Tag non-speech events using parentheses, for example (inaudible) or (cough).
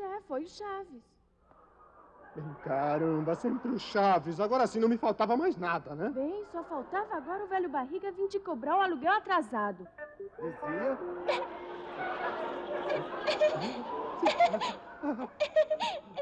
é, foi o Chaves. Bem, caramba, sempre o Chaves. Agora sim não me faltava mais nada, né? Bem, só faltava agora o velho barriga vir te cobrar um aluguel atrasado. Dizia? (laughs)